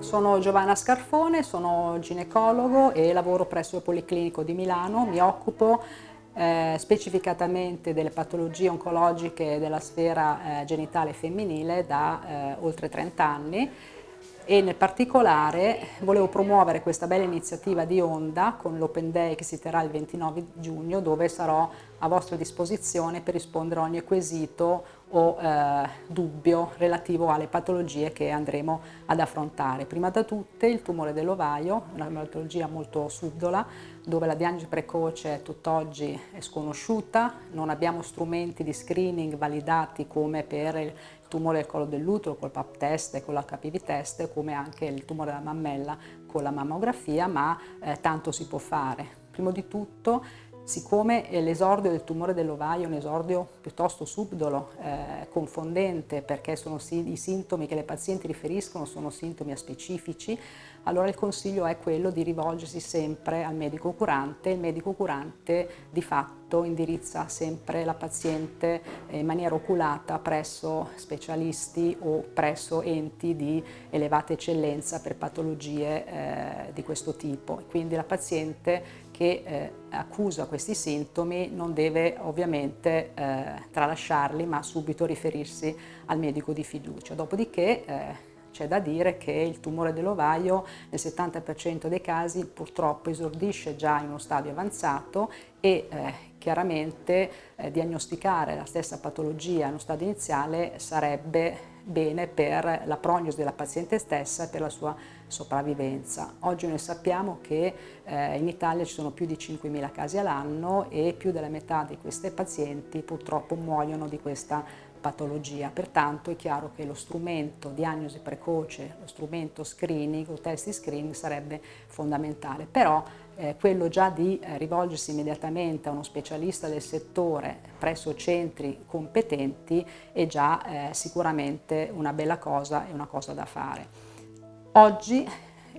Sono Giovanna Scarfone, sono ginecologo e lavoro presso il Policlinico di Milano. Mi occupo eh, specificatamente delle patologie oncologiche della sfera eh, genitale femminile da eh, oltre 30 anni e nel particolare volevo promuovere questa bella iniziativa di Onda con l'Open Day che si terrà il 29 giugno dove sarò a vostra disposizione per rispondere a ogni quesito o eh, dubbio relativo alle patologie che andremo ad affrontare. Prima da tutte il tumore dell'ovaio, una patologia molto subdola, dove la diagnosi precoce tutt'oggi è sconosciuta, non abbiamo strumenti di screening validati come per il tumore del collo dell'utero col PAP test e con l'HPV test, come anche il tumore della mammella con la mammografia, ma eh, tanto si può fare. Prima di tutto Siccome l'esordio del tumore dell'ovaio è un esordio piuttosto subdolo, eh, confondente, perché i sintomi che le pazienti riferiscono sono sintomi aspecifici, allora il consiglio è quello di rivolgersi sempre al medico curante. Il medico curante di fatto indirizza sempre la paziente in maniera oculata presso specialisti o presso enti di elevata eccellenza per patologie eh, di questo tipo. Quindi la paziente che eh, accusa questi sintomi non deve ovviamente eh, tralasciarli ma subito riferirsi al medico di fiducia. Dopodiché eh, c'è da dire che il tumore dell'ovaio nel 70% dei casi purtroppo esordisce già in uno stadio avanzato e eh, chiaramente eh, diagnosticare la stessa patologia in uno stadio iniziale sarebbe bene per la prognosi della paziente stessa e per la sua sopravvivenza. Oggi noi sappiamo che eh, in Italia ci sono più di 5.000 casi all'anno e più della metà di queste pazienti purtroppo muoiono di questa patologia, pertanto è chiaro che lo strumento diagnosi precoce, lo strumento screening o test di screening sarebbe fondamentale, però eh, quello già di eh, rivolgersi immediatamente a uno specialista del settore presso centri competenti è già eh, sicuramente una bella cosa e una cosa da fare. Oggi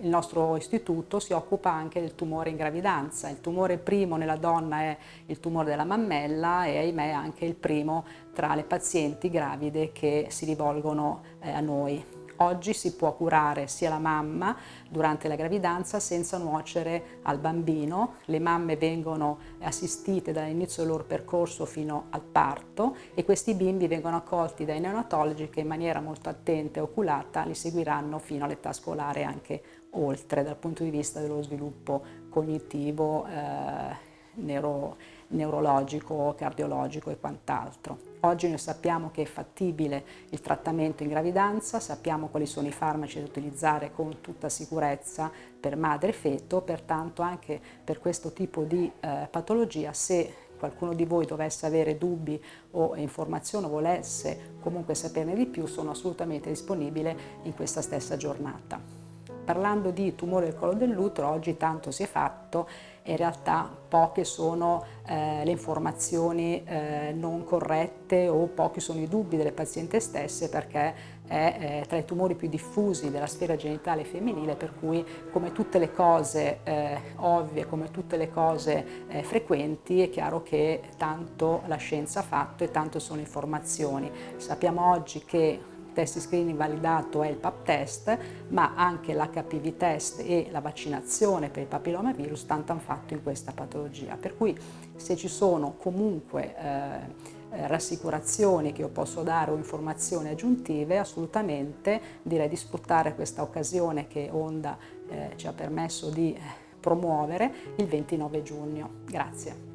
il nostro istituto si occupa anche del tumore in gravidanza. Il tumore primo nella donna è il tumore della mammella e ahimè anche il primo tra le pazienti gravide che si rivolgono eh, a noi. Oggi si può curare sia la mamma durante la gravidanza senza nuocere al bambino. Le mamme vengono assistite dall'inizio del loro percorso fino al parto e questi bimbi vengono accolti dai neonatologi che in maniera molto attenta e oculata li seguiranno fino all'età scolare anche oltre dal punto di vista dello sviluppo cognitivo, eh, neuro, neurologico, cardiologico e quant'altro. Oggi noi sappiamo che è fattibile il trattamento in gravidanza, sappiamo quali sono i farmaci da utilizzare con tutta sicurezza per madre e feto, pertanto anche per questo tipo di eh, patologia se qualcuno di voi dovesse avere dubbi o informazioni o volesse comunque saperne di più sono assolutamente disponibile in questa stessa giornata. Parlando di tumore del collo dell'utero, oggi tanto si è fatto in realtà poche sono eh, le informazioni eh, non corrette o pochi sono i dubbi delle pazienti stesse perché è eh, tra i tumori più diffusi della sfera genitale femminile per cui come tutte le cose eh, ovvie, come tutte le cose eh, frequenti è chiaro che tanto la scienza ha fatto e tanto sono informazioni. Sappiamo oggi che test screening validato è il PAP test, ma anche l'HPV test e la vaccinazione per il papillomavirus tanto hanno fatto in questa patologia. Per cui se ci sono comunque eh, rassicurazioni che io posso dare o informazioni aggiuntive, assolutamente direi di sfruttare questa occasione che Onda eh, ci ha permesso di eh, promuovere il 29 giugno. Grazie.